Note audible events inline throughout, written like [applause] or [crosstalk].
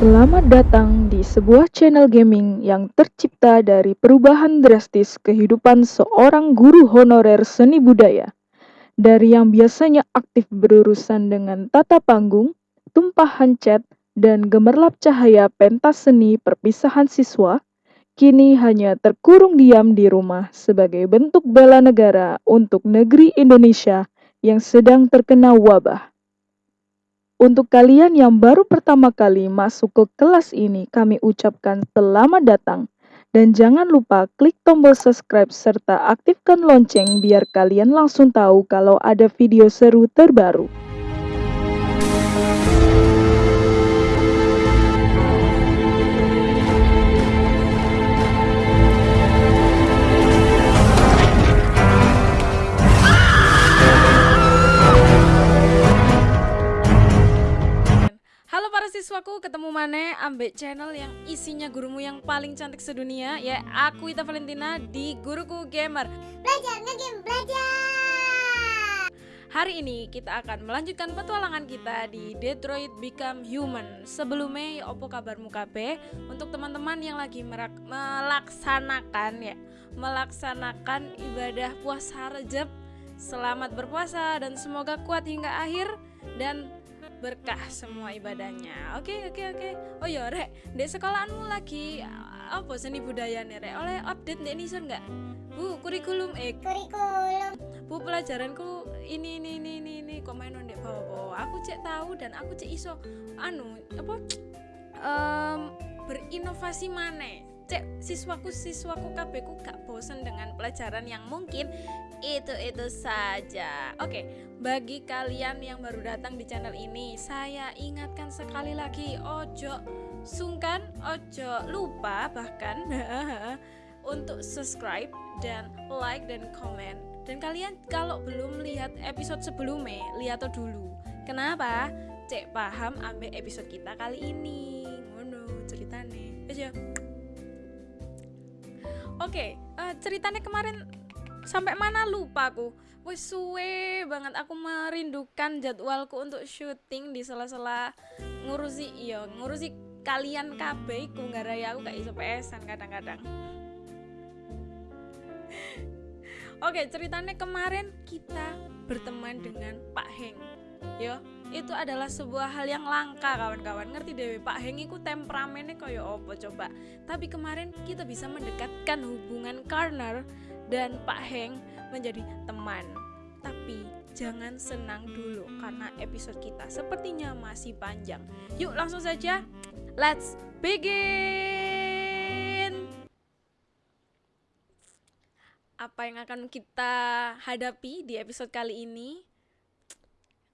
Selamat datang di sebuah channel gaming yang tercipta dari perubahan drastis kehidupan seorang guru honorer seni budaya. Dari yang biasanya aktif berurusan dengan tata panggung, tumpahan cat, dan gemerlap cahaya pentas seni perpisahan siswa, kini hanya terkurung diam di rumah sebagai bentuk bela negara untuk negeri Indonesia yang sedang terkena wabah. Untuk kalian yang baru pertama kali masuk ke kelas ini, kami ucapkan selamat datang. Dan jangan lupa klik tombol subscribe serta aktifkan lonceng biar kalian langsung tahu kalau ada video seru terbaru. Siswaku, ketemu mana ambek channel yang isinya gurumu yang paling cantik sedunia Ya, aku Ita Valentina di Guruku Gamer. Belajar ngegame belajar. Hari ini kita akan melanjutkan petualangan kita di Detroit Become Human. Sebelumnya, opo kabarmu KB Untuk teman-teman yang lagi merak- melaksanakan ya Melaksanakan ibadah puasa Rejab. Selamat berpuasa dan semoga kuat hingga akhir Dan berkah semua ibadahnya. Oke, oke, oke. Oh ya, Rek, di sekolahanmu lagi uh, apa seni budaya nih, Rek? Oleh update Dek Nison nggak? Bu, kurikulum eh, Kurikulum bu pelajaranku ini ini ini ini, ini. kok main ndek bawah-bawah. Aku cek tahu dan aku cek iso anu apa [tsk] em, berinovasi mana cek siswaku siswaku kabehku gak bosen dengan pelajaran yang mungkin itu itu saja. Oke bagi kalian yang baru datang di channel ini saya ingatkan sekali lagi ojo sungkan ojo lupa bahkan [laughs] untuk subscribe dan like dan komen. Dan kalian kalau belum lihat episode sebelumnya lihat dulu. Kenapa? Cek paham ambil episode kita kali ini. Ngono ceritane. Wes Oke, eh, ceritanya kemarin sampai mana lupa aku. Wes suwe banget aku merindukan jadwalku untuk syuting di sela-sela ngurusi iya, ngurusi kalian kabeh iku raya aku gak iso pesan kadang-kadang. [laughs] Oke, ceritanya kemarin kita berteman dengan Pak Heng. Yo, itu adalah sebuah hal yang langka kawan-kawan. Ngerti dewe Pak Heng iku temperamennya kaya apa coba. Tapi kemarin kita bisa mendekatkan hubungan Karner dan Pak Heng menjadi teman. Tapi jangan senang dulu karena episode kita sepertinya masih panjang. Yuk langsung saja. Let's begin. Apa yang akan kita hadapi di episode kali ini?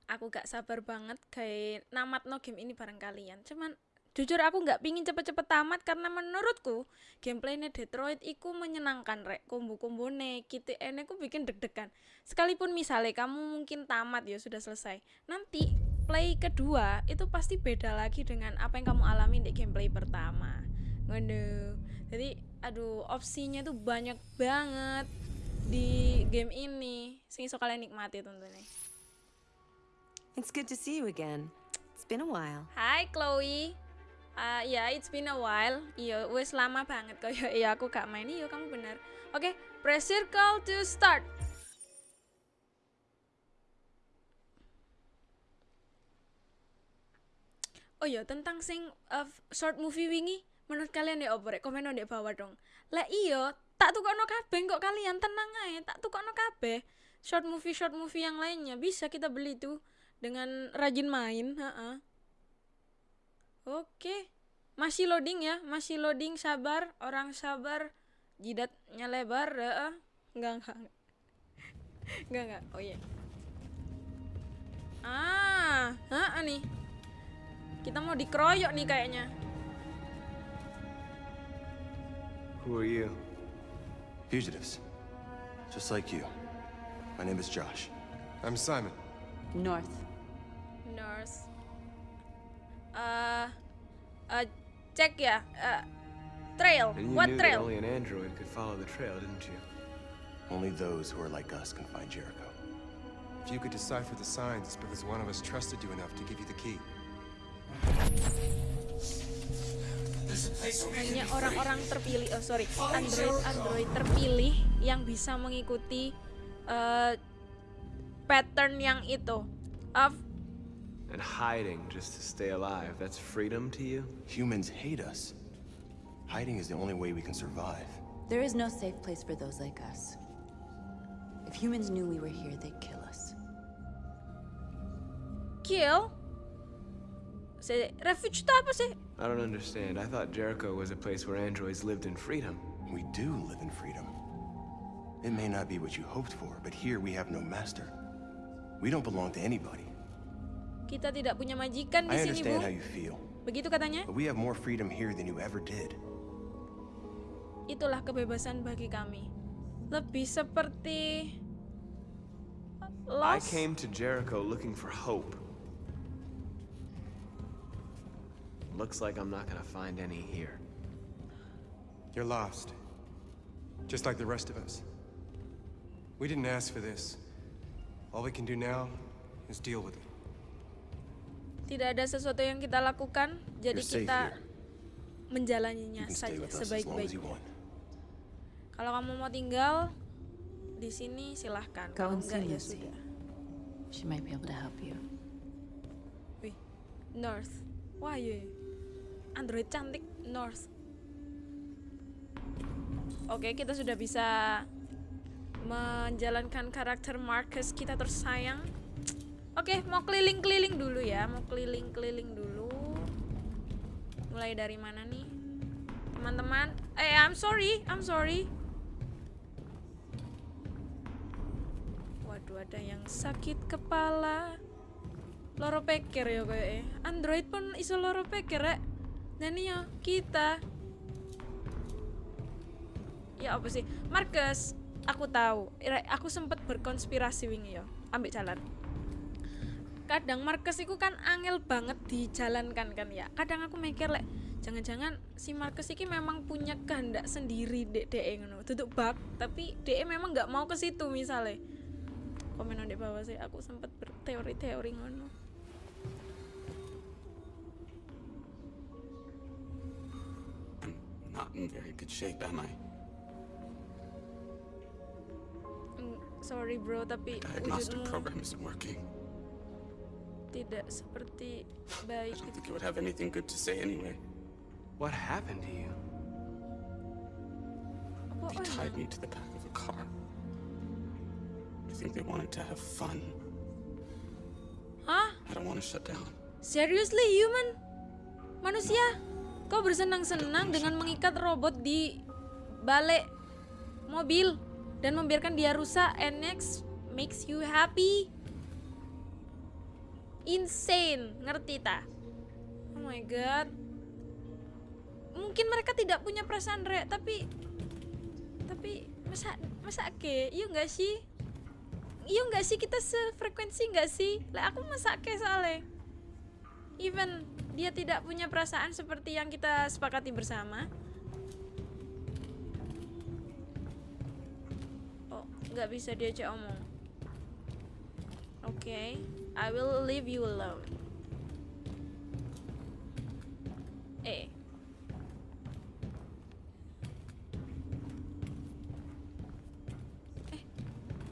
Aku gak sabar banget kayak namat no game ini bareng kalian. Cuman jujur aku nggak pingin cepet-cepet tamat karena menurutku gameplaynya Detroit iku menyenangkan rek. Kombo-kombo ne gitu ene ku bikin deg-degan. Sekalipun misalnya kamu mungkin tamat ya sudah selesai. Nanti play kedua itu pasti beda lagi dengan apa yang kamu alami di gameplay pertama. Ngono. Jadi aduh opsinya tuh banyak banget di game ini. Iso kalian nikmati tentunya It's good to see you again. It's been a while. Hai Chloe. Ah ya, it's been a while. Iya, wes lama banget kok. [laughs] Iya, aku gak main. Iya, kamu benar. Oke, press circle to start. Oh iya, tentang sing uh, short movie wingi, menurut kalian ya opo rek? Komen di bawah dong. Lah iya, tak tukokno kabeh kok kalian tenang aja, tak tukokno kabeh. Short movie short movie yang lainnya bisa kita beli tuh dengan rajin main, heeh. Oke. Masih loading ya, masih loading sabar, orang sabar, jidatnya lebar, heeh. Enggak, enggak. enggak. [laughs] Enggak, enggak. Oh iya. Ah, heeh nih. Kita mau dikeroyok nih kayaknya. Who are you? Fugitives. Just like you. My name is Josh. I'm Simon. North. Cek ya. Uh, trail. What trail? only an android could follow the trail, didn't you? Only those who are like us can find Jericho. If you could decipher the signs, it's because one of us trusted you enough to give you the key. hanya orang-orang terpilih oh sorry android android terpilih yang bisa mengikuti eh, pattern yang itu of And hiding just to stay alive, that's freedom to you? Humans hate us. Hiding is the only way we can survive. There is no safe place for those like us. If humans knew we were here, they'd kill us. kill Se refuge itu eh? apa I don't understand. I thought Jericho was a place where androids lived in freedom. We do live in freedom. It may not be what you hoped for, but here we have no master. We don't belong to anybody. Kita tidak punya majikan di I sini bu begitu katanya but we have more freedom here than you ever did. itulah kebebasan bagi kami lebih seperti I lost came to Jericho looking for hope. Looks like I'm not gonna find any here. You're lost. Just like the rest of us. We didn't ask for this. All we can do now is deal with it. Tidak ada sesuatu yang kita lakukan jadi kita menjalaninya saja sebaik-baiknya kalau kamu mau tinggal di sini silahkan see enggak ya sudah She might be able to help you. Wih, North. Wah, iya. Android cantik North. Oke, kita sudah bisa menjalankan karakter Marcus kita tersayang. Oke, mau keliling-keliling dulu ya, mau keliling-keliling dulu. Mulai dari mana nih? Teman-teman, eh I'm sorry, I'm sorry. Waduh, ada yang sakit kepala. Loro peker ya kayak Android pun iso loro peker rek. Dan ya kita. Ya apa sih? Marcus, aku tahu. Aku sempat berkonspirasi wingi ya. Ambil jalan. Kadang Marcus itu kan angel banget dijalankan kan ya. Kadang aku mikir lek jangan-jangan si Marcus ini memang punya kehendak sendiri dek dek ngono. Duduk bug, tapi dek memang nggak mau ke situ misalnya. Komen di bawah sih aku sempat berteori-teori ngono. Not in very good shape, am I? Mm, Sorry bro, tapi wujudmu program isn't working. Tidak seperti I baik. don't think it would have anything good to say anyway. What happened to you? They tied me to the back of a car. I think they wanted to have fun. Hah? I don't want to shut down. Seriously human? Manusia? Kau bersenang-senang dengan mengikat robot di balik mobil dan membiarkan dia rusak and next makes you happy? Insane, ngerti tak? Oh my god. Mungkin mereka tidak punya perasaan rek, tapi tapi masa masa ke? Iya nggak sih? Iya nggak sih kita sefrekuensi nggak sih? Lah aku masa ke soalnya. Even dia tidak punya perasaan seperti yang kita sepakati bersama. Oh, nggak bisa diajak omong. Oke, I will leave you alone. Eh. Eh,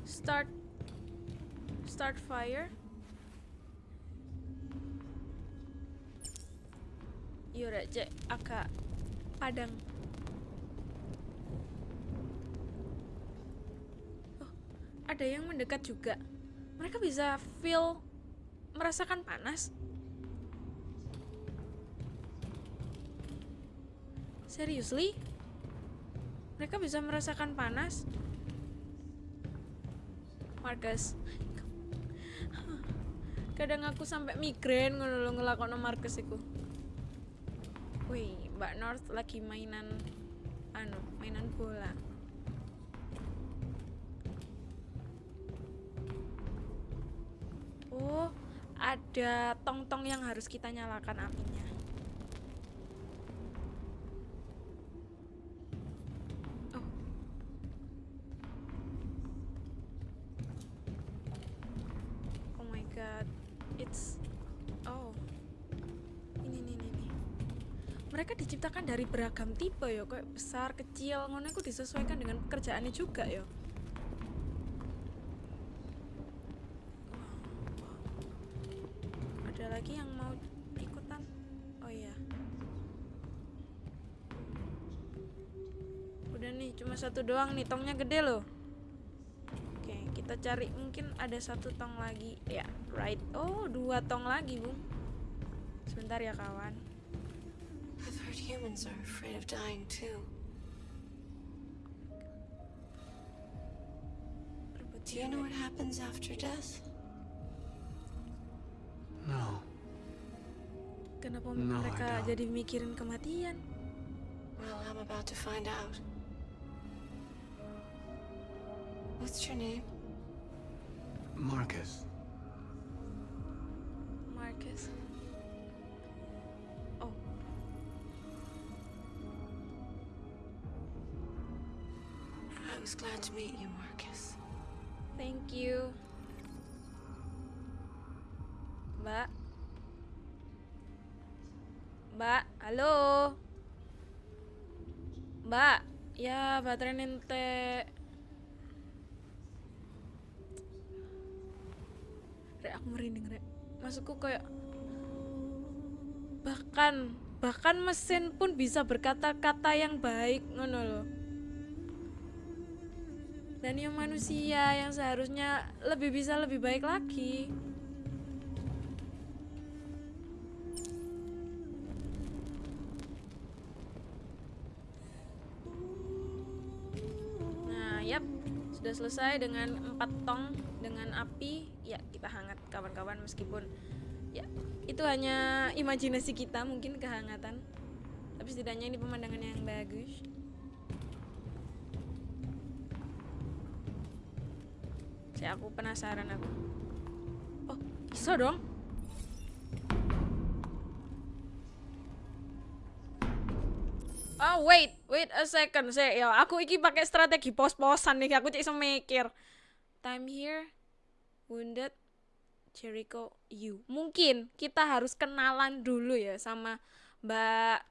start start fire. Yura cek aka padang. Oh, ada yang mendekat juga. Mereka bisa feel merasakan panas. Seriously? Mereka bisa merasakan panas? Marcus. Kadang aku sampai migrain lho ngelakokno Marcus iku. Wih, Mbak North lagi mainan anu, mainan bola. Oh, ada tong-tong yang harus kita nyalakan apinya. Oh. Oh my god. It's Oh. Ini nih nih. mereka diciptakan dari beragam tipe ya kayak besar kecil ngono iku disesuaikan dengan pekerjaannya juga ya satu doang nih tongnya gede loh oke kita cari mungkin ada satu tong lagi ya right oh dua tong lagi bung sebentar ya kawan I've heard humans are afraid of dying too. Do you know what happens after death? No. Kenapa No, mereka jadi mikirin kematian? Well, I'm about to find out. What's your name? Marcus. Marcus. Oh, I was glad to meet you, Marcus. thank you. Mbak. Mbak, halo. Mbak, ya baterai nente. Maksudku kayak bahkan bahkan mesin pun bisa berkata-kata yang baik ngono loh. Dan yang manusia yang seharusnya lebih bisa lebih baik lagi. Sudah selesai dengan empat tong dengan api. Ya, kita hangat kawan-kawan meskipun ya itu hanya imajinasi kita mungkin kehangatan. Tapi setidaknya ini pemandangan yang bagus. Saya aku penasaran aku. Oh, bisa dong. Oh wait, wait a second. Saya ya aku iki pakai strategi pos-posan nih. Aku cek mikir. Time here, wounded, Jericho, you. Mungkin kita harus kenalan dulu ya sama Mbak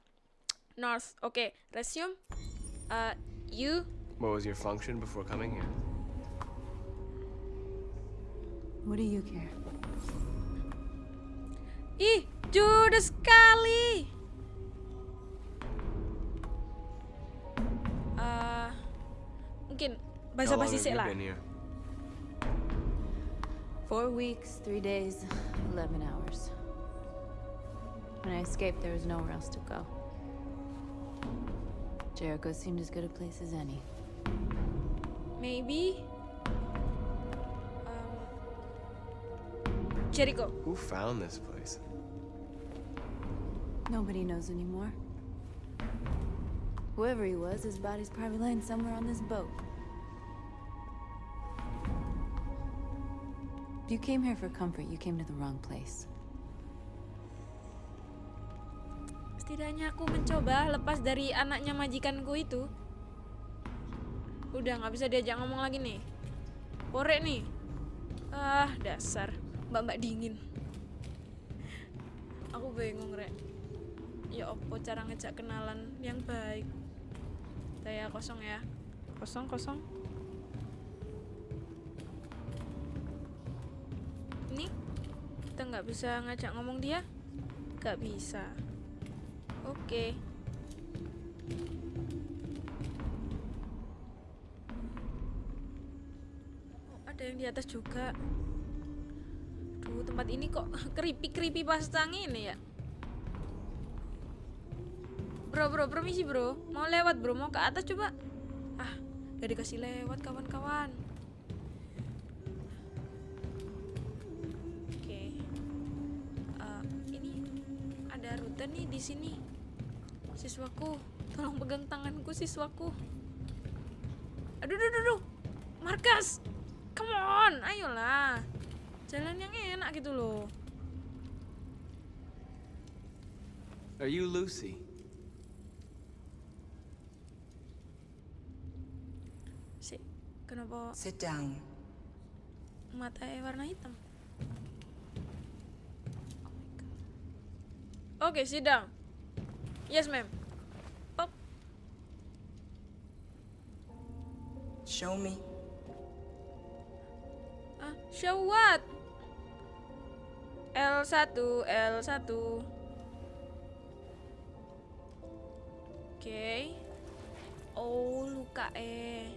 North. Oke, resume. Uh, you What was your function before coming here? What do you care? Ih, judes sekali. Mungkin How long basi have you lah. been here? Four weeks, three days, 11 hours. When I escaped, there was nowhere else to go. Jericho seemed as good a place as any. Maybe. Um, Jericho. Who found this place? Nobody knows anymore. Whoever he was, his body's probably lying somewhere on this boat. If you came here for comfort, you came to the wrong place. Setidaknya aku mencoba lepas dari anaknya majikanku itu. Udah nggak bisa diajak ngomong lagi nih. Korek nih. Ah, dasar. Mbak-mbak dingin. Aku bingung, Rek. Ya opo cara ngejak kenalan yang baik. Daya kosong ya. Kosong, kosong. Nggak bisa ngajak ngomong dia? Nggak bisa. Oke. Oh, ada yang di atas juga. Duh, tempat ini kok [laughs] creepy-creepy pasang ini ya. Bro, bro, permisi bro. Mau lewat bro, mau ke atas coba. Ah, gak dikasih lewat kawan-kawan. Ada rute nih di sini. Siswaku, tolong pegang tanganku siswaku. Aduh, aduh, aduh, aduh. Markas, come on, ayolah. Jalan yang enak gitu loh. Are you Lucy? Si, kenapa Sit down. mata warna hitam? Oke, sidang. Yes, ma'am. Pop. Show me. Ah, show what? L1, L1. Oke. Oh, luka eh.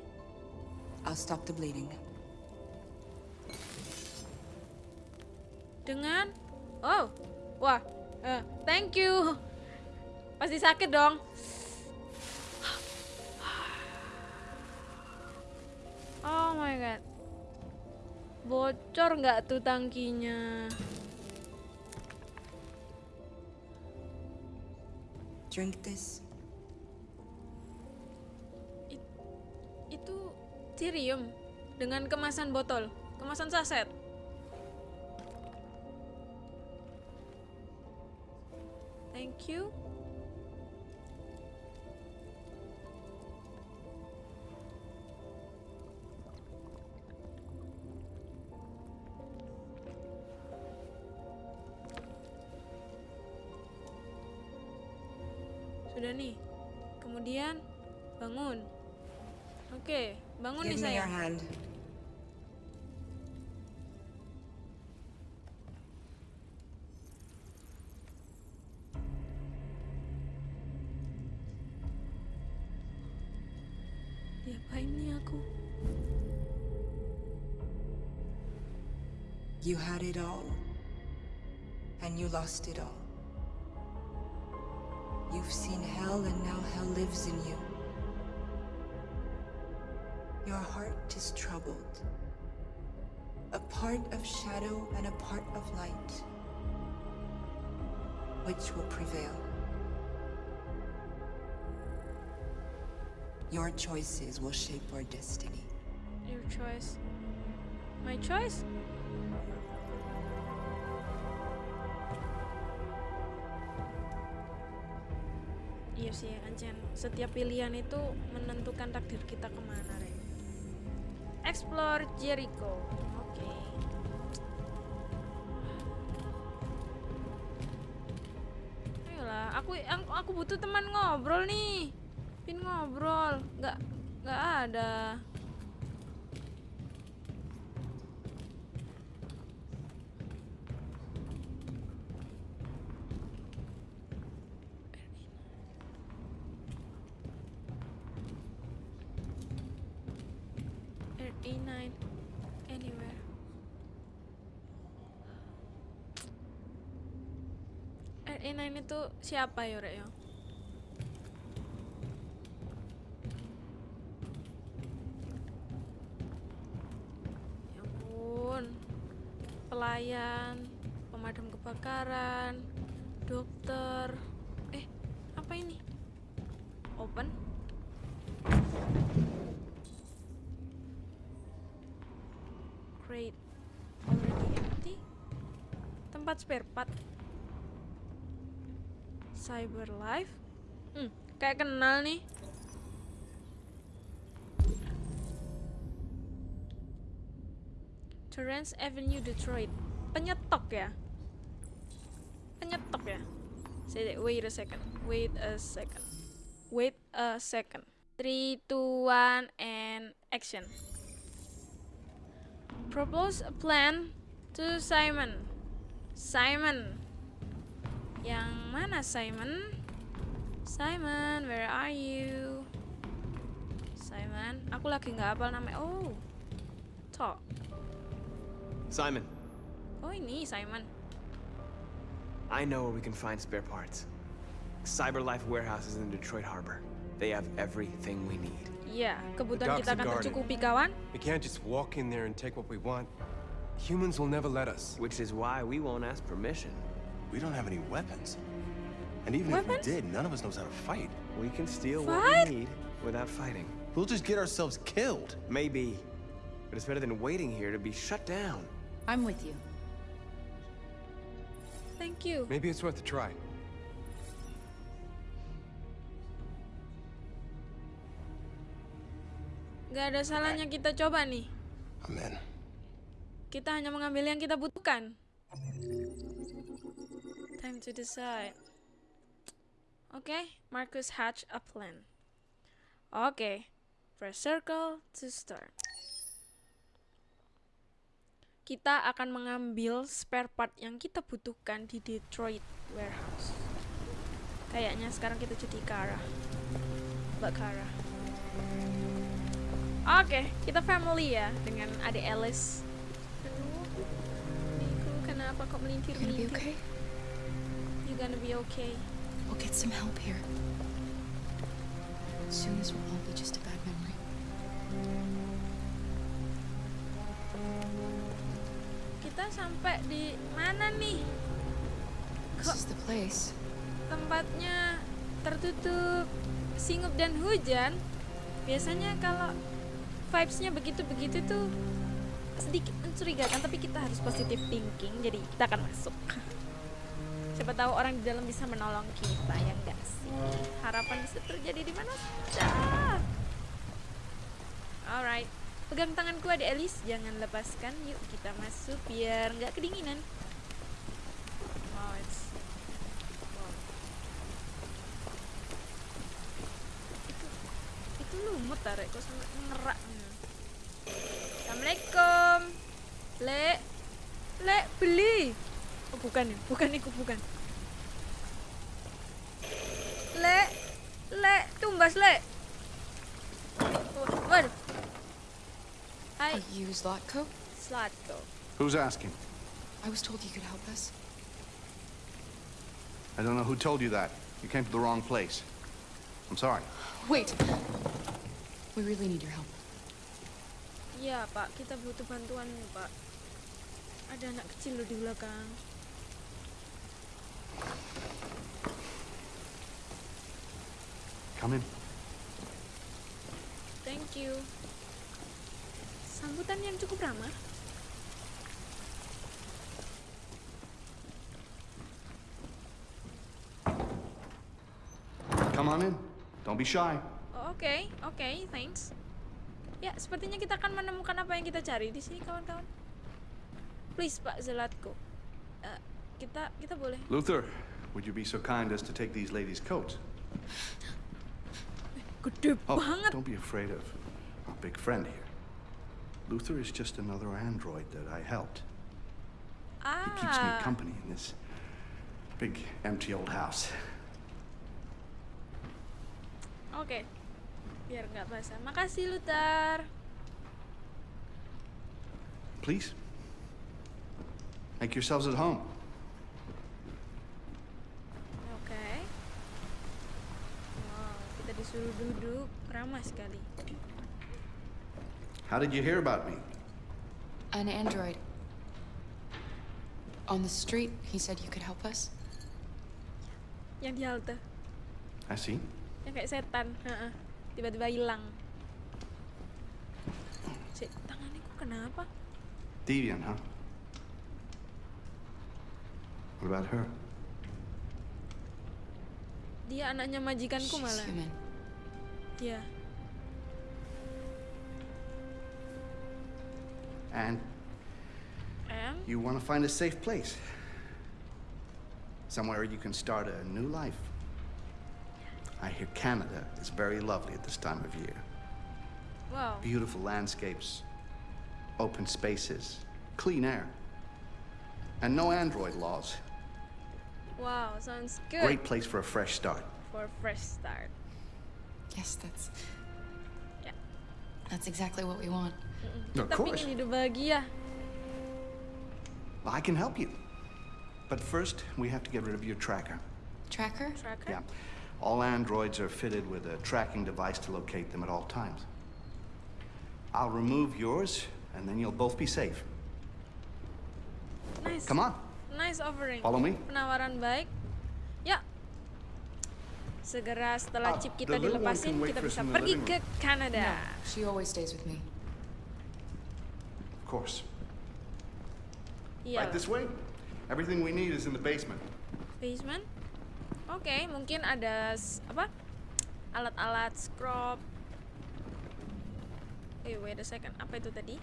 I'll stop the bleeding. Dengan Oh. Wah. Eh, thank you. Pasti sakit dong. Oh my god. Bocor nggak tuh tangkinya? Drink this. Itu cirium dengan kemasan botol, kemasan saset. Thank you. Sudah nih. Kemudian bangun. Oke, bangun nih Give your sayang. Lost it all. You've seen hell and now hell lives in you. Your heart is troubled. A part of shadow and a part of light. Which will prevail? Your choices will shape our destiny. Your choice. My choice? Setiap pilihan itu menentukan takdir kita ke mana, Re. Explore Jericho. Oke. Aku, aku aku butuh teman ngobrol nih. Pin ngobrol, nggak nggak ada. RE9 itu siapa ya, Rek ya? Ya ampun. Pelayan, pemadam kebakaran, dokter. Eh, apa ini? Open? Crate already empty. Tempat spare part. Cyber Life. Hmm, kayak kenal nih. Torrance Avenue Detroit. Penyetok ya? Penyetok ya? Say that. Wait a second. Wait a second. Wait a second. 3, 2, 1, and action. Propose a plan to Simon. Simon. Yang mana Simon? Simon, where are you? Simon, aku lagi nggak hafal namanya. Oh, talk. Simon, Oh ini Simon. I know where we can find spare parts. CyberLife Warehouse is in Detroit Harbor. They have everything we need. Iya, kebutuhan kita akan tercukupi kawan. We can't just walk in there and take what we want. Humans will never let us. Which is why we won't ask permission. We don't have any weapons. And even Weapons? if we did, none of us knows how to fight. We can steal What? what we need without fighting. We'll just get ourselves killed. Maybe. But it's better than waiting here to be shut down. I'm with you. Thank you. Maybe it's worth a try. Gak ada salahnya kita coba nih. Amen. Kita hanya mengambil yang kita butuhkan. Time to decide. Oke, Marcus hatch a plan. Oke, press circle to start. Kita akan mengambil spare part yang kita butuhkan di Detroit warehouse. Kayaknya sekarang kita jadi Kara. Mbak Kara. Oke, kita family ya dengan adik Alice. Aduh, Nico, kenapa kok melintir-melintir? okay? Gonna be okay. We'll get some help here. Soon this will all be just a bad memory. Kita sampai di mana nih? This is the place. Tempatnya tertutup singup dan hujan. Biasanya kalau vibes-nya begitu-begitu tuh sedikit mencurigakan, tapi kita harus positive thinking. Jadi kita akan masuk. Siapa tahu orang di dalam bisa menolong kita ya enggak sih? Harapan bisa terjadi di mana. Alright, pegang tanganku ada Elis, jangan lepaskan. Yuk kita masuk biar nggak kedinginan. Wow, it's wow. Itu itu lumut tarik kok sampai ngerak. Assalamualaikum. Le, le beli. Oh bukan ya, bukan itu bukan. Le, le, tumbas le. Waduh. Hai, Are you Zlatko? Slatko. Who's asking? I was told you could help us. I don't know who told you that. You came to the wrong place. I'm sorry. Wait! We really need your help. Iya pak, kita butuh bantuan pak. Ada anak kecil loh di belakang. Come in. Thank you. Sambutan yang cukup ramah. Come on in. Don't be shy. Oh, Oke, oke, thanks. Ya, sepertinya kita akan menemukan apa yang kita cari di sini, kawan-kawan. Please, Pak Zelatko. Eh, kita kita boleh. Luther, would you be so kind as to take these ladies' coats? Gede Oh, banget. don't be afraid of our big friend here. Luther is just another android that I helped. Ah. He keeps me Ah, company in this big, empty old house. oke. Biar nggak basah. Makasih, Luther. Please, make yourselves at home. Disuruh duduk. Ramah sekali. How did you hear about me? An android. On the street, he said you could help us. Yang di halte. I see. Yang kayak setan. Heeh. Tiba-tiba hilang. Cek, tangannya kok kenapa? Deviant, huh? What about her? Dia anaknya majikanku She's malah. human. Iya. And And you want to find a safe place. Somewhere you can start a new life. I hear Canada is very lovely at this time of year. wow. Beautiful landscapes, open spaces, clean air, and no android laws. Wow, sounds good. Great place for a fresh start. For a fresh start. Yes, that's. Yeah. That's exactly what we want. Of course. pingin hidup bahagia. I can help you. But first, we have to get rid of your tracker. Tracker? Tracker. Yeah. All androids are fitted with a tracking device to locate them at all times. I'll remove yours, and then you'll both be safe. Nice. Come on. Nice offering. Follow me. Penawaran baik. Segera setelah Ah, chip kita dilepasin, kita bisa pergi ke. Kanada. She always stays with me. Of course. Iya. Right this way. Everything we need is in the basement. Basement. Oke, mungkin ada apa? Alat-alat scrub. Eh, wait a second. Apa itu tadi?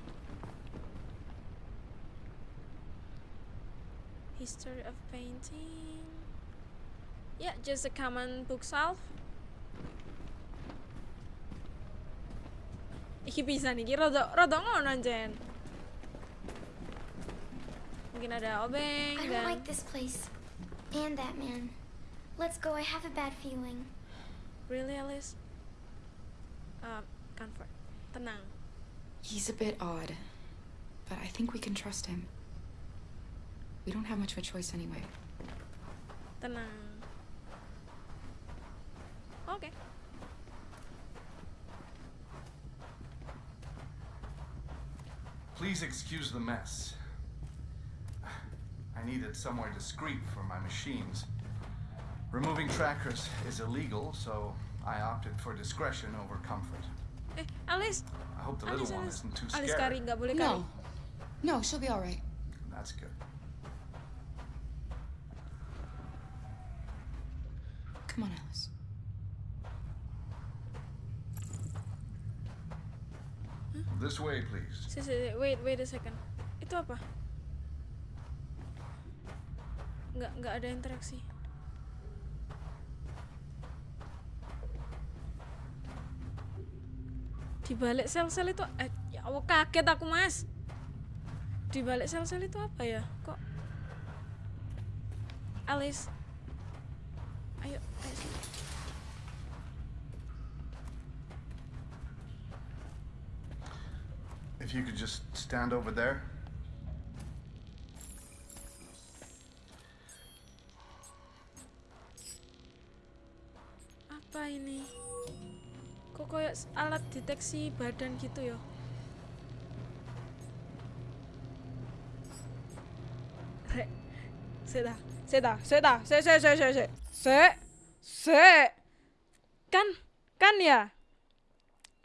History of painting. Yeah, just a common bookshelf. Iki bisa nih, iki rada rada ngono Jen. Mungkin ada obeng I don't like this place. And that man. Let's go, I have a bad feeling. really Alice. Uh, comfort. Tenang. He's a bit odd, but I think we can trust him. We don't have much of a choice anyway. Tenang. Oke. Please excuse the mess. I needed somewhere discreet for my machines. Removing trackers is illegal, so I opted for discretion over comfort. Eh, Alice. I hope the Alice, little one Alice. isn't too Alice kari, nggak boleh kari. No. No, she'll be all right. That's good. Come on, Alice. This way, please. Si, si, wait, wait a second. Itu apa? Nggak, nggak ada interaksi. Di balik sel-sel itu, eh, ya Allah kaget aku mas. Di balik sel-sel itu apa ya? Kok? Alice. Ayo, ayo. sini. You could just stand over there. Apa ini? Kok kayak alat deteksi badan gitu ya? Seda, seda, seda, se, se, se, se, se, se, se, kan, kan ya?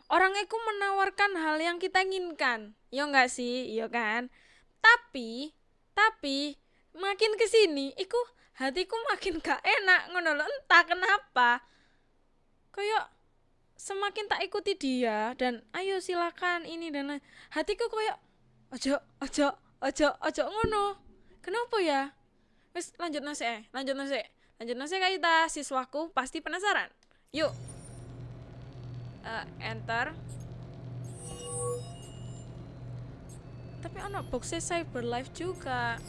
Orang itu menawarkan hal yang kita inginkan, ya enggak sih, iya kan? Tapi, tapi makin ke sini, iku hatiku makin [laughs] gak enak ngono lho, entah kenapa. Kayak semakin tak ikuti dia dan ayo silakan ini dan lain. hatiku kayak ojo ojo ojo ojo ngono. Kenapa ya? Lanjut nasi eh, lanjut nasi. Lanjut nasi kita siswaku pasti penasaran. Yuk. Eh, enter. Tapi ono boxnya Cyberlife juga.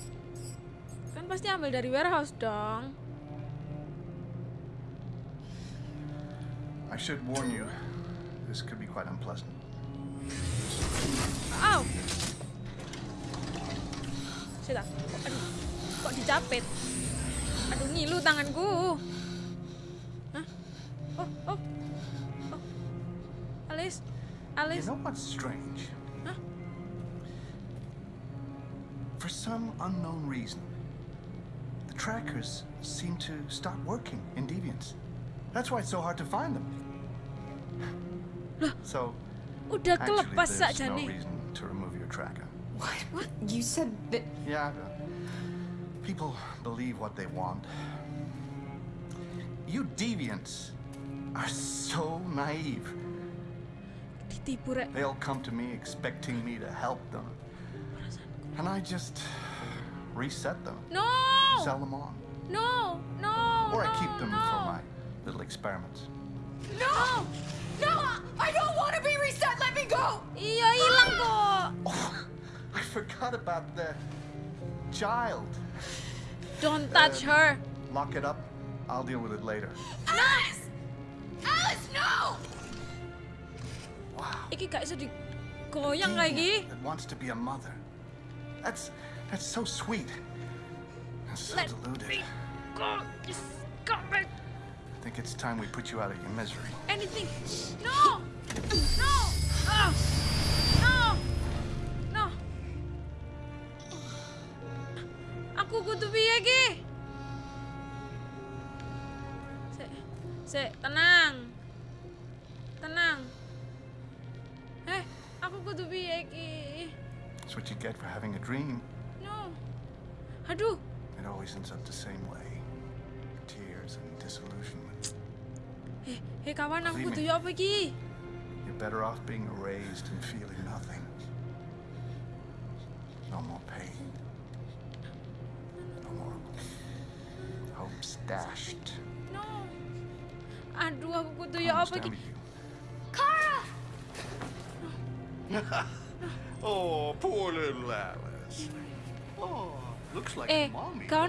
Kan pasti ambil dari warehouse dong. I should warn you, this could be quite unpleasant. Aw. Sudah. Aduh, kok dijapit? Aduh ngilu tanganku. Alice. Alice. You know what's strange? Huh? For some unknown reason, the trackers seem to stop working in Deviants. That's why it's so hard to find them. So, Udah actually, there's no nih. reason to remove your tracker. What? What? You said that. Yeah, people believe what they want. You deviants are so naive. Ditipu rek. They'll come to me expecting me to help them. And I just reset them, No. sell them on. No. No. Or I no, keep them no. for my little experiments. No! No! I don't want to be reset! Let me go! Iya hilang ah! kok. Oh, [laughs] I forgot about the child. Don't uh, touch her. Lock it up. I'll deal with it later. Alice! Alice, no! Iki gak iso digoyang lagi. That wants to be a mother. That's that's so sweet. That's so Let deluded. me go. Come back. I think it's time we put you out of your misery. Anything. No. No. Ah. No. No. Aku kudu piye iki? Sik. Sik. Tenang. What you get for having a dream. No. Aduh. It always ends up the same way. Tears and disillusionment. Eh, eh kawan aku Believe kudu me. apa iki? You're better off being erased and feeling nothing. No more pain. No more hopes, dashed. No. Aduh, aku kudu ya apa iki? Kara! [laughs] oh, poor little Alice. Oh, looks like Eh, mommy. kau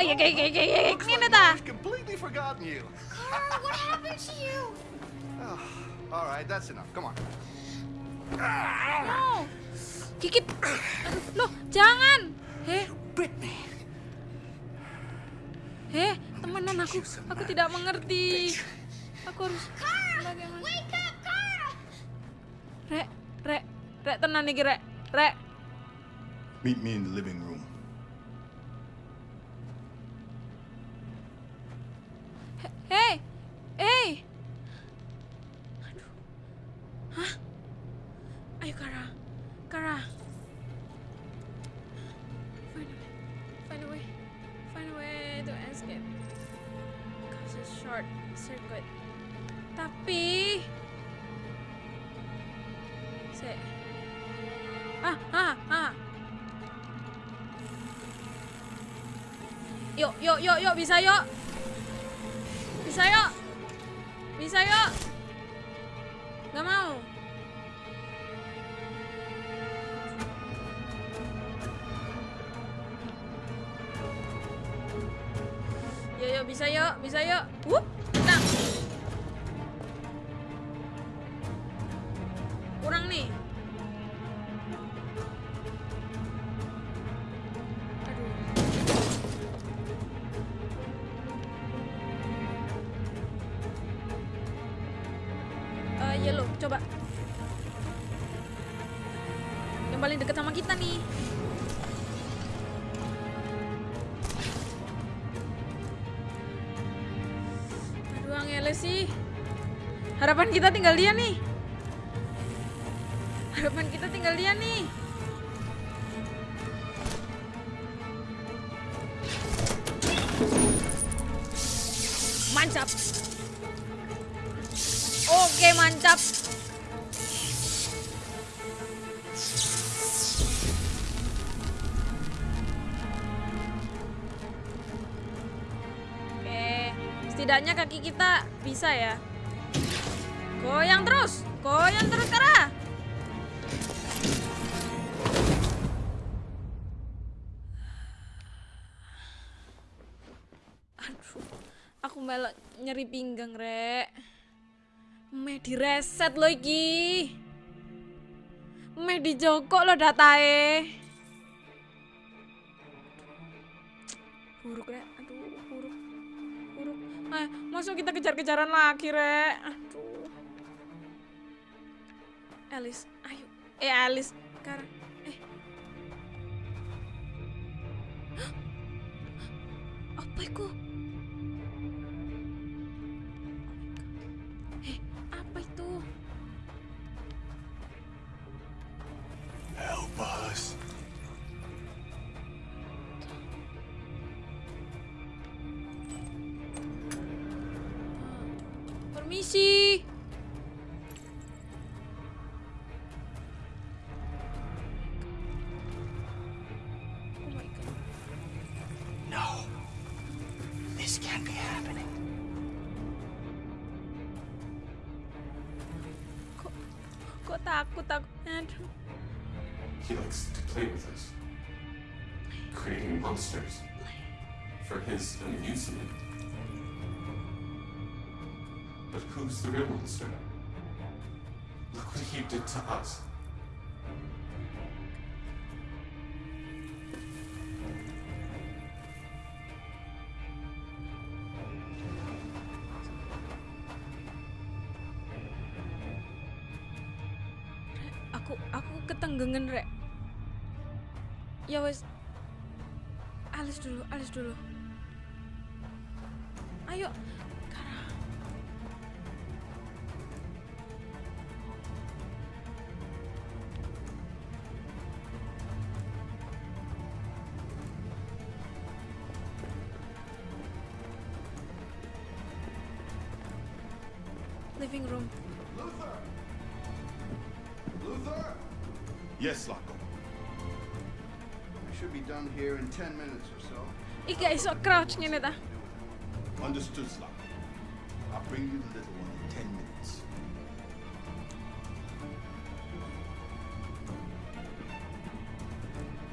you. ya kayak kayak kayak Looks ngene like ta. mommy's completely forgotten you. Kara, what happened to you? All right, that's enough. Come on. No. Aduh, loh, jangan. Heh. Britney. Heh, temenan aku. Aku tidak mengerti. Aku harus bagaimana? Wake up, Kara! Rek, rek, rek tenan iki, rek. Rek. Meet me in the living room. Hei. Hei. Aduh. Hah? Ayo Kara. Kara. Find a way. Find a way. Find a way to escape. Cause a short circuit. Tapi Se. Ah, ah, ah. Yuk, yuk, yuk, yuk, bisa yuk. Bisa yuk. Bisa yuk. Kita tinggal dia nih. Harapan kita tinggal dia nih. Mantap. Oke, mantap. Oke, setidaknya kaki kita bisa ya. Goyang terus, goyang terus Kara. Aduh, aku malah nyeri pinggang, Rek. Meh direset lo iki. Meh dijokok lo datae. Buruk, Rek. Aduh, buruk. Buruk. Eh, masuk kita kejar-kejaran lagi, Rek. Alice, ayo. Eh, Alice. Sekarang. Eh. [gasps] Apa itu? Eh, apa itu? Help us. He likes to play with us, creating monsters for his amusement. But who's the real monster? Look what he did to us. Aku aku ketenggengan, Rek. Ya wes. Alis dulu, alis dulu. Ayo. Crouch ngene ta. Understood, Slack. I'll bring you the little one in ten minutes.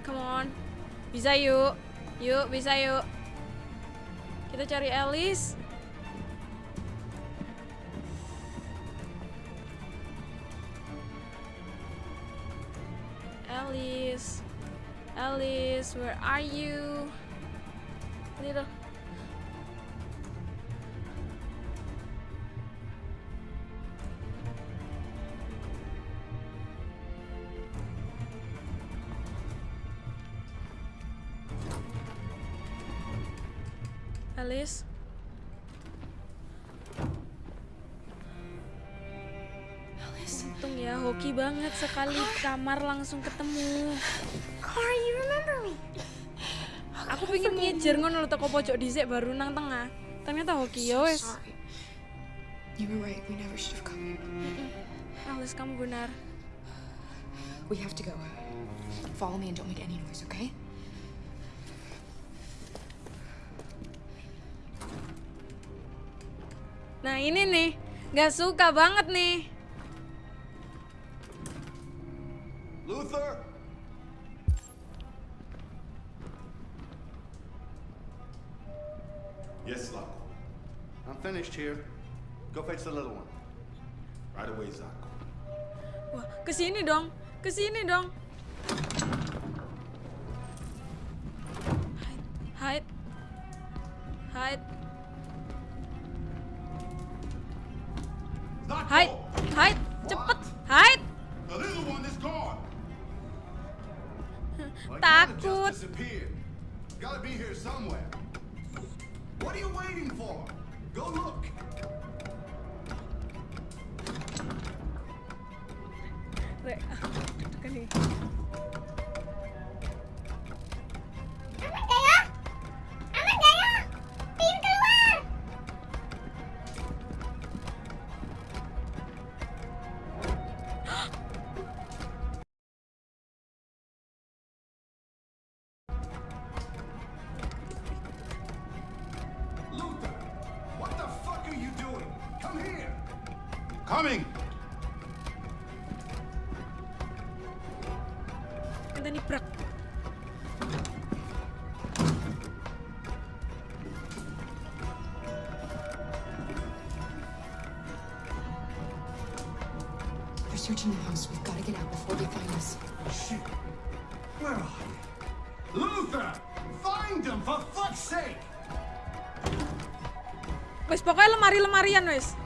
Come on. Bisa yuk. Yuk, bisa yuk. Kita cari Alice. Alice. Alice, where are you? Untung ya, hoki banget sekali kamar langsung ketemu. Clara, you remember me. Aku pengen ngejar ngono lho teko pojok dhisik baru nang tengah. Ternyata hoki ya wes. You were right. We never should have come. Alice kamu benar. We have to go. Follow me and don't make any noise, okay? Nah ini nih, nggak suka banget nih. Luther! Yes, Slack. I'm finished here. Go fetch the little one. Right away, Zach. Wah, kesini dong, kesini dong. Hide, hide, hide, hide, hide, cepet, hide. Takut. just disappeared. Gotta be here somewhere. What are you waiting for? Go look. Re, [laughs] Coming! Kita nibrak. They're searching the house. We've got to get out before they find us. Shit. Where are they? Luther! Find them, for fuck's sake! Wes pokoknya lemari-lemarian wes.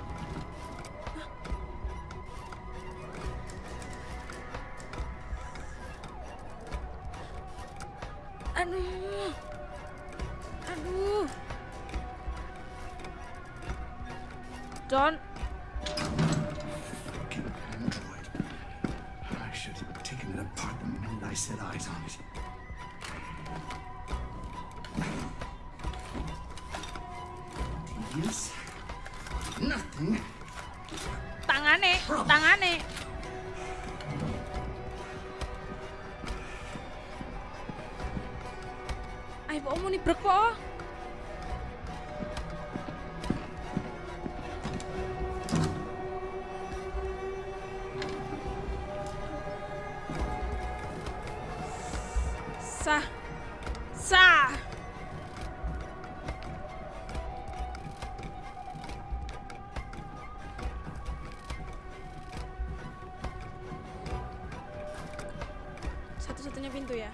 Satu-satunya pintu ya.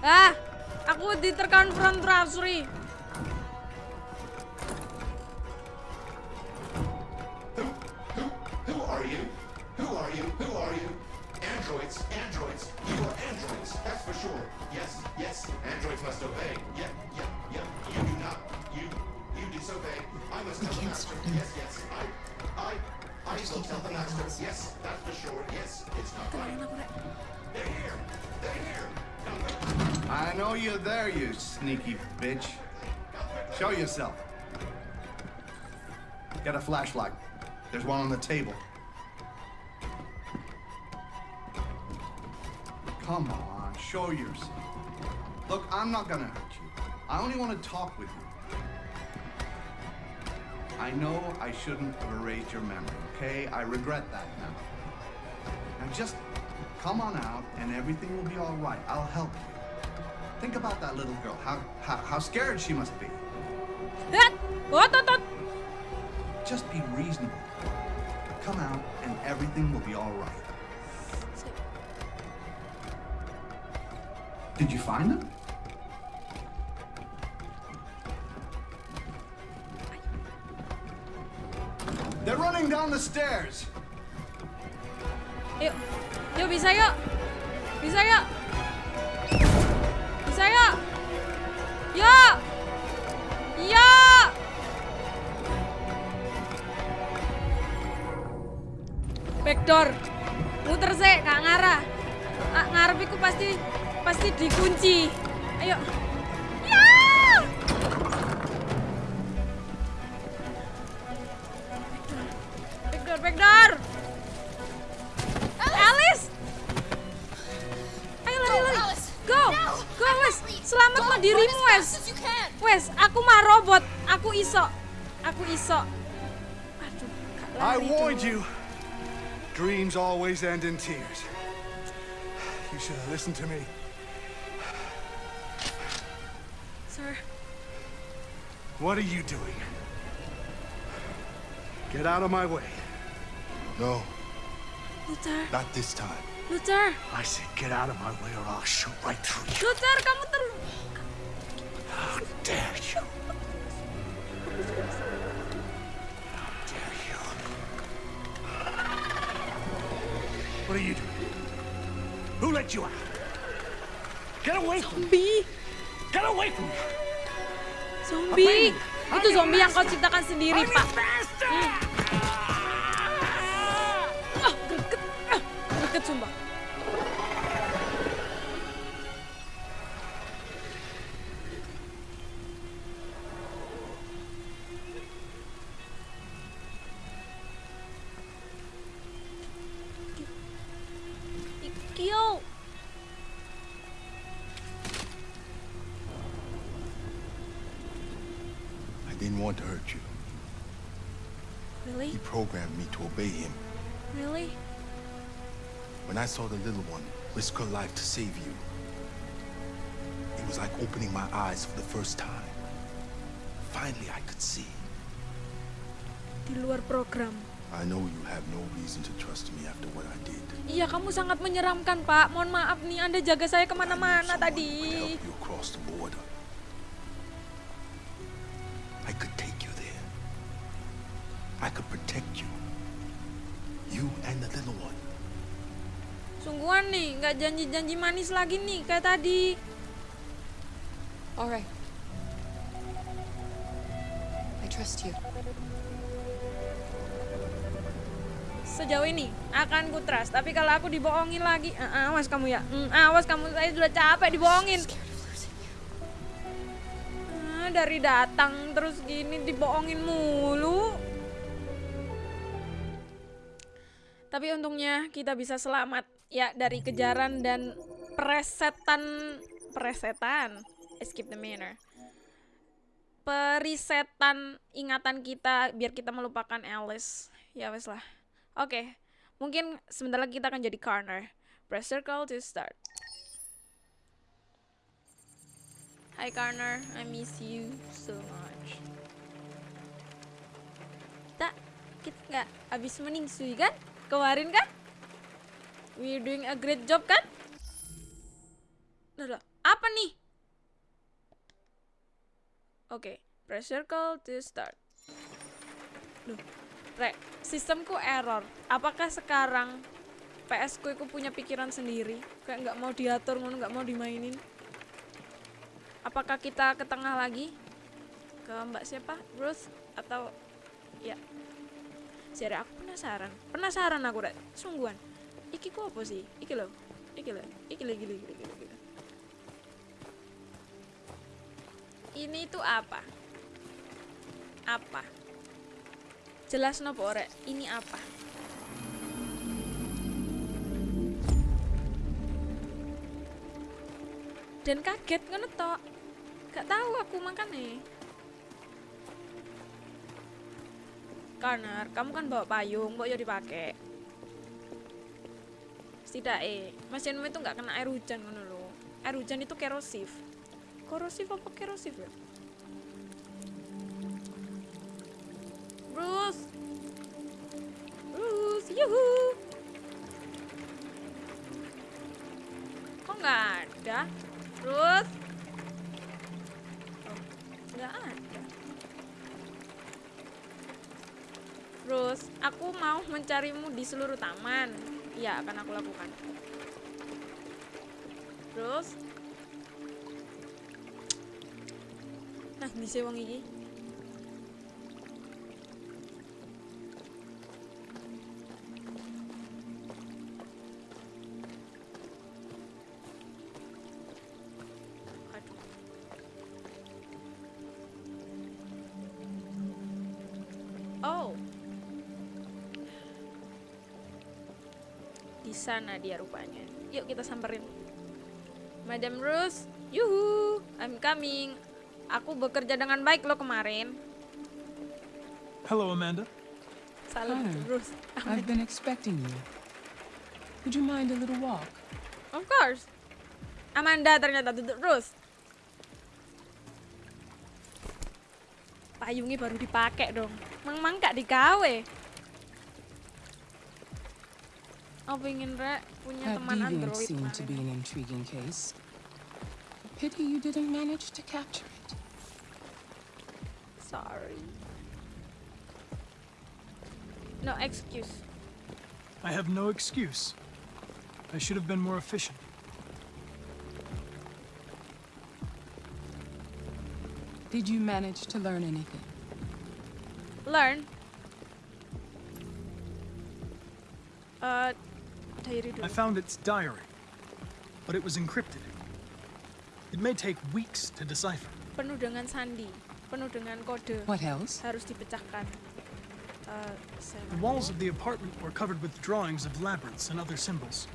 Ah, aku diterkonfrontasi. Who There's one on the table. Come on, show yourself. Look, I'm not gonna hurt you. I only want to talk with you. I know I shouldn't have erased your memory, okay? I regret that now. Now just come on out and everything will be all right. I'll help you. Think about that little girl, how, how, how scared she must be. Just be reasonable. Come out and everything will be all right. Did you find them? They're running down the stairs. Yuk, yuk bisa yuk, bisa yuk, Backdoor, muter sih, kak ngarah. Ah, ngarep iku pasti pasti dikunci. Ayo. Dreams always end in tears. You should have listened to me. Sir, What are you doing? Get out of my way. No, Luther, not this time. Luther, I said get out of my way or I'll shoot right through you. Luther, kamu ter... How dare you? Let you out? Get away from me! Get away from me! Zombie! Itu zombie yang kau ciptakan sendiri, Pak. Hmm. Didn't want to hurt you. Really? He programmed me to obey him. Really? When I saw the little one risk her life to save you, it was like opening my eyes for the first time. Finally, I could see. Di luar program. I know you have no reason to trust me after what I did. Iya, kamu sangat menyeramkan, Pak. Mohon maaf nih, Anda jaga saya ke mana-mana tadi. You crossed the border. Janji-janji manis lagi nih, kayak tadi. Alright. I trust you. Sejauh ini akan ku trust, tapi kalau aku dibohongin lagi, ah, awas kamu ya. Hmm, awas kamu, saya sudah capek dibohongin. Ah, dari datang terus gini dibohongin mulu. Tapi untungnya kita bisa selamat ya dari kejaran dan presetan presetan escape the manor. Perisetan ingatan kita biar kita melupakan Alice. Ya wes lah. Oke, mungkin sebentar lagi kita akan jadi corner. Press circle to start. Hi Corner, I miss you so much. Kita, kita nggak habis meningsui kan? Kemarin kan? We're doing a great job kan? Loh, apa nih? Oke, press circle to start. Duh, Rek, sistemku error. Apakah sekarang PS ku iku punya pikiran sendiri? Kayak nggak mau diatur, nggak mau dimainin. Apakah kita ke tengah lagi? Ke Mbak siapa? Ruth atau ya? Jadi aku penasaran. Penasaran aku rek. Sungguhan. Iki ku apa sih? Iki loh. Iki loh. Iki lagi lagi lagi lagi. Ini tuh apa? Apa? Jelas nopo rek. Ini apa? dan kaget ngono tok gak tahu aku makanya Connor kamu kan bawa payung mau ya dipakai setidaknya mesinmu itu nggak kena air hujan ngono loh air hujan itu kerosif. Korosif apa kerosif ya? Bruce Bruce yuhu! Kok nggak ada? Bruce oh, nggak ada. Bruce aku mau mencarimu di seluruh taman Iya, akan aku lakukan. Terus Nah, bisa wong iki. Sana dia rupanya. Yuk kita samperin. Madam Rose, yuhu, I'm coming. Aku bekerja dengan baik lo kemarin. Hello, Amanda. Salam Hi. Rose. I've been expecting you. Would you mind a little walk? Of course. Amanda ternyata duduk Rose. Payungnya baru dipakai dong. Mang mang gak digawe. Oh pengen rek punya That teman deviant android seemed to be an intriguing case. Pity you didn't manage to capture it. Sorry. No excuse. I have no excuse. I should have been more efficient. Did you manage to learn anything? Learn. Uh, diary dulu. I found its diary, but it was encrypted. It may take weeks to decipher. Penuh dengan sandi, penuh dengan kode. What else? Harus dipecahkan. Uh, The walls of the apartment were covered with drawings of labyrinths and other symbols.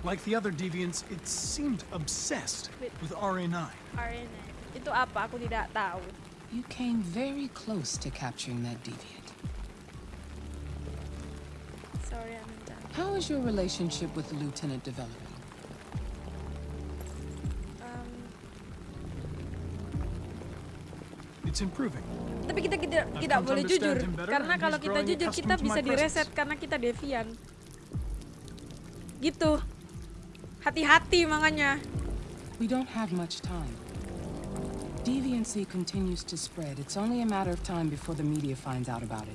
Like the other deviants, it seemed obsessed With- with RA9. RNA. Itu apa? Aku tidak tahu. You came very close to capturing that deviant. Sorry, Amanda. How is your relationship with the lieutenant developing? Um, It's improving. tapi kita tidak I've tidak come to boleh understand jujur him better, karena and kalau he's kita growing jujur kita bisa direset karena kita devian gitu hati-hati makanya We don't have much time. Deviancy continues to spread. It's only a matter of time before the media finds out about it.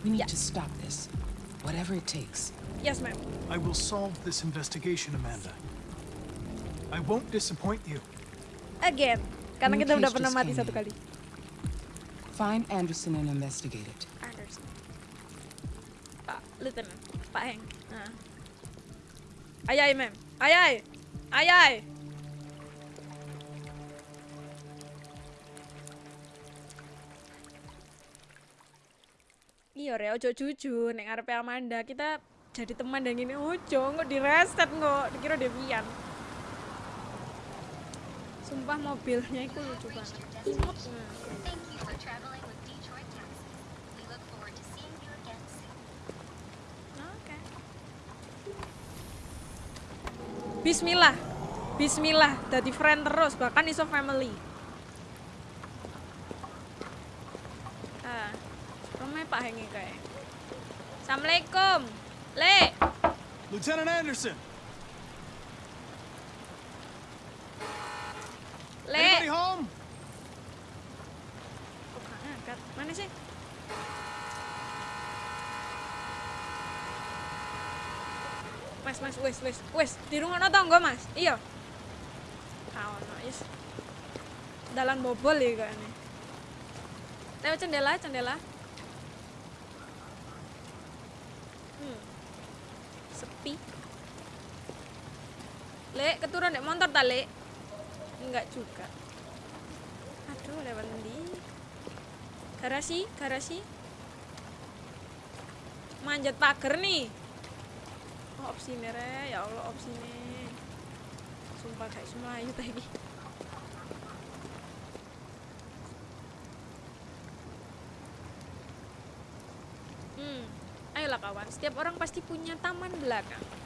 We need to stop this, whatever it takes. yes ma'am I will solve this investigation, Amanda. I won't disappoint you. again karena New kita udah case pernah mati came satu kali Find Anderson and investigate it. Anderson Pak Lieutenant Pak Heng nah. ayai ma'am ayai ayai Iya, Re, ojo jujur, nek ngarepe Amanda kita jadi teman dan gini ojo, nggak direset nggak, dikira Devian. Sumpah mobilnya itu lucu banget. Bismillah. Bismillah, jadi friend terus, bahkan iso family. Ah, rumahnya Pak Hengi kayak. Assalamualaikum. Le. Lieutenant Anderson! Le. Anybody home? Kok nggak ngangkat? Mana sih? Mas, mas, wes, wes, wes, di rumah tangga mas, iya. Ah, no, yes. Dalan bobol ya kayaknya. Lewat cendela, cendela. Hmm. Sepi. Le, Le? Enggak juga. Aduh, lewat ndi? Garasi, garasi. Manjat pagar nih. Oh, opsi re, ya Allah opsi sumpah kayak semua ayu tadi hmm ayolah kawan setiap orang pasti punya taman belakang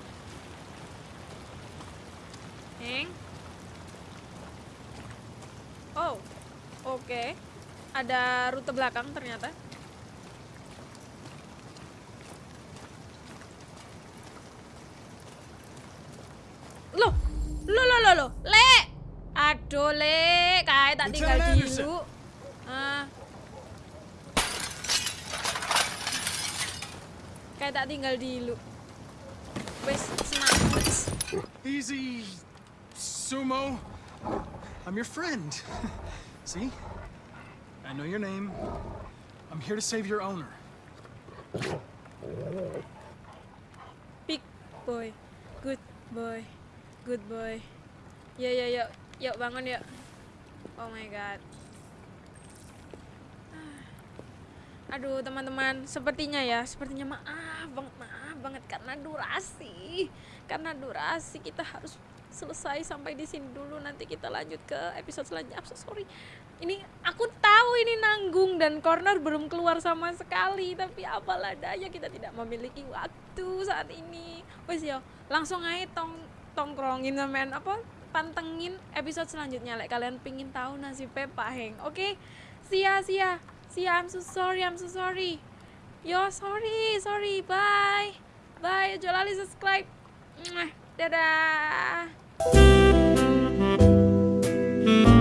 Oh oke ada rute belakang ternyata Loh, lo lo lo lo, le, aduh le, kayak tak tinggal dulu. Ah. Kayak tak tinggal dulu. Wes, semangat. Easy, Sumo. I'm your friend. [laughs] See? I know your name. I'm here to save your owner. Big boy, good boy, good boy. Ya ya yuk, yuk bangun yuk. Oh my god. [sighs] Aduh teman-teman, sepertinya ya, sepertinya maaf banget, maaf banget karena durasi, karena durasi kita harus selesai sampai di sini dulu. Nanti kita lanjut ke episode selanjutnya. I'm so sorry. Ini aku tahu ini nanggung dan corner belum keluar sama sekali, tapi apalah daya kita tidak memiliki waktu saat ini. Wes yo, langsung aja tong tongkrongin men apa pantengin episode selanjutnya. Like kalian pingin tahu nasibnya Pak Heng. Oke? Sia sia. Sia I'm so sorry I'm so sorry. Yo sorry sorry. Bye. Bye. Lupa subscribe Thank you.